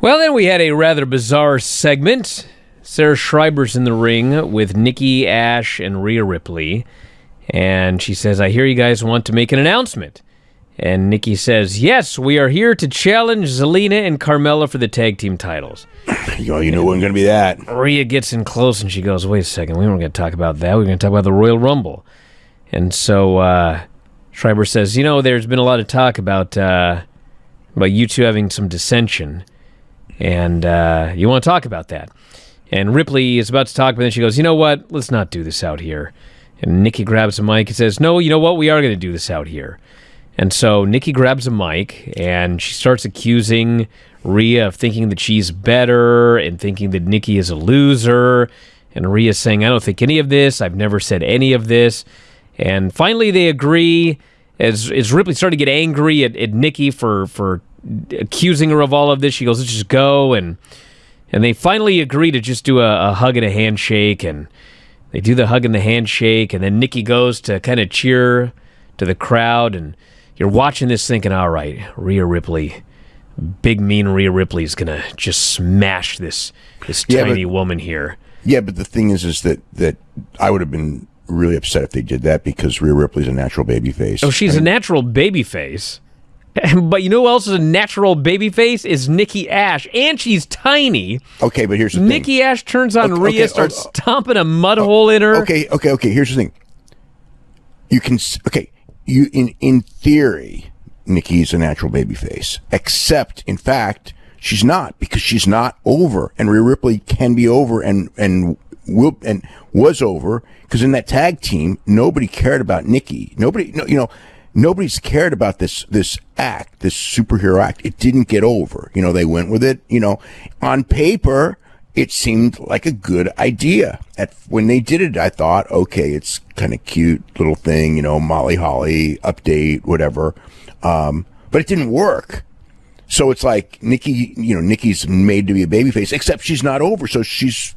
Well, then we had a rather bizarre segment. Sarah Schreiber's in the ring with Nikki Ash and Rhea Ripley. And she says, I hear you guys want to make an announcement. And Nikki says, Yes, we are here to challenge Zelina and Carmella for the tag team titles. You know, you knew it wasn't going to be that. Rhea gets in close and she goes, Wait a second, we weren't going to talk about that. We are going to talk about the Royal Rumble. And so uh, Schreiber says, You know, there's been a lot of talk about, uh, about you two having some dissension. And uh, you want to talk about that. And Ripley is about to talk, but then she goes, You know what? Let's not do this out here. And Nikki grabs a mic and says, No, you know what? We are going to do this out here. And so Nikki grabs a mic and she starts accusing Rhea of thinking that she's better and thinking that Nikki is a loser. And Rhea's saying, I don't think any of this. I've never said any of this. And finally, they agree. As, as Ripley started to get angry at, at Nikki for, for accusing her of all of this, she goes, Let's just go. And and they finally agree to just do a, a hug and a handshake. And they do the hug and the handshake. And then Nikki goes to kind of cheer to the crowd. And you're watching this thinking, all right, Rhea Ripley, big mean Rhea Ripley is gonna just smash this this Yeah, tiny but- woman here. Yeah, but the thing is, is that that I would have been really upset if they did that because Rhea Ripley's a natural baby face. Oh, she's a natural baby face. But you know who else is a natural baby face? Is Nikki Ash. And she's tiny. okay, but here's the Nikki Ash turns on Okay, Rhea, okay, starts oh, oh. stomping a mud oh, hole in her. Okay, okay, okay. Here's the thing. You can s- okay. You in in theory, Nikki's a natural baby face, except in fact she's not because she's not over, and Rhea Ripley can be over and and will and was over because in that tag team nobody cared about Nikki. Nobody, no, you know. Nobody's cared about this this act, this superhero act. It didn't get over. You know, they went with it. You know, on paper, it seemed like a good idea. At when they did it, I thought, okay, it's kind of cute little thing, you know, Molly Holly update, whatever. Um, but it didn't work. So it's like Nikki, you know, Nikki's made to be a babyface, except she's not over, so she's,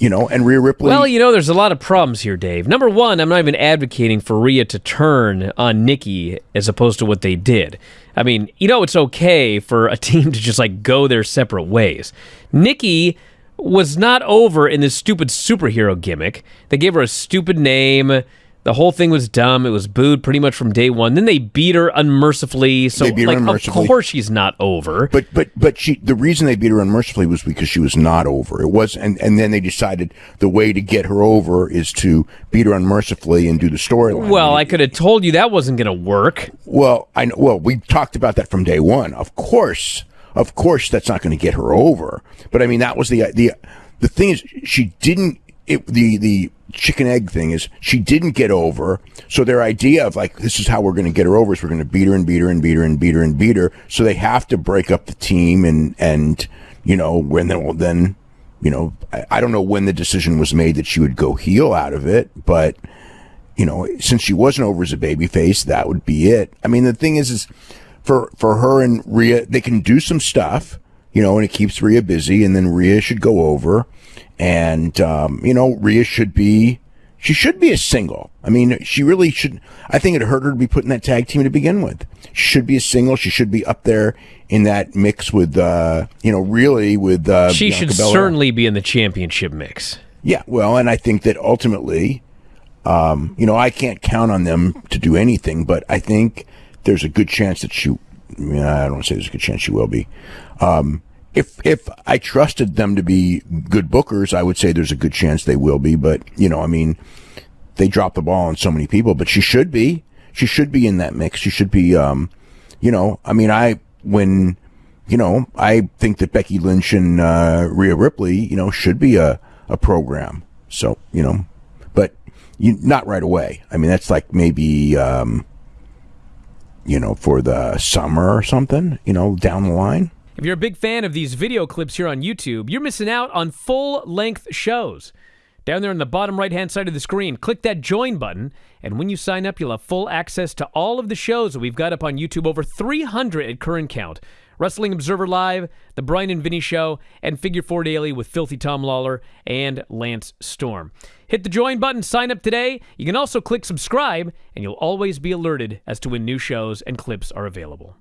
you know, and Rhea Ripley. Well, you know, there's a lot of problems here, Dave. Number one, I'm not even advocating for Rhea to turn on Nikki as opposed to what they did. I mean, you know, it's okay for a team to just like go their separate ways. Nikki was not over in this stupid superhero gimmick. They gave her a stupid name. The whole thing was dumb. It was booed pretty much from day one. Then they beat her unmercifully. So, They beat her like, unmercifully. of course she's not over. But but but she the reason they beat her unmercifully was because she was not over. It was and and then they decided the way to get her over is to beat her unmercifully and do the storyline. well, I could have told you that wasn't going to work. Well, I know. Well, we talked about that from day one. Of course, of course, that's not going to get her over. But I mean, that was the the the thing is she didn't. It, the the chicken egg thing is she didn't get over. So their idea of like this is how we're going to get her over is we're going to beat her and beat her and beat her and beat her and beat her. So they have to break up the team and and you know when then well, then you know I, I don't know when the decision was made that she would go heel out of it, but you know, since she wasn't over as a baby face, that would be it. I mean, the thing is, is for, for her and Rhea, they can do some stuff, you know, and it keeps Rhea busy and then Rhea should go over and, um, you know, Rhea should be, she should be a single. I mean, she really should. I think it hurt her to be put in that tag team to begin with. She should be a single. She should be up there in that mix with, uh, you know, really with, uh, She Bianca should Belair. certainly be in the championship mix. Yeah, well, and I think that ultimately, um, you know, I can't count on them to do anything, but I think there's a good chance that she. I don't say there's a good chance she will be. Um, if if I trusted them to be good bookers, I would say there's a good chance they will be. But you know, I mean, they drop the ball on so many people, but she should be. She should be in that mix. She should be. Um, you know, I mean, I when you know, I think that Becky Lynch and uh, Rhea Ripley, you know, should be a, a program. So, you know, but you, not right away. I mean, that's like maybe, um, you know, for the summer or something, you know, down the line. If you're a big fan of these video clips here on YouTube, you're missing out on full length shows. Down there on the bottom right hand side of the screen, click that join button, and when you sign up, you'll have full access to all of the shows that we've got up on YouTube, over 300 at current count. Wrestling Observer Live, The Brian and Vinny Show, and Figure 4 Daily with Filthy Tom Lawler and Lance Storm. Hit the join button, sign up today. You can also click subscribe, and you'll always be alerted as to when new shows and clips are available.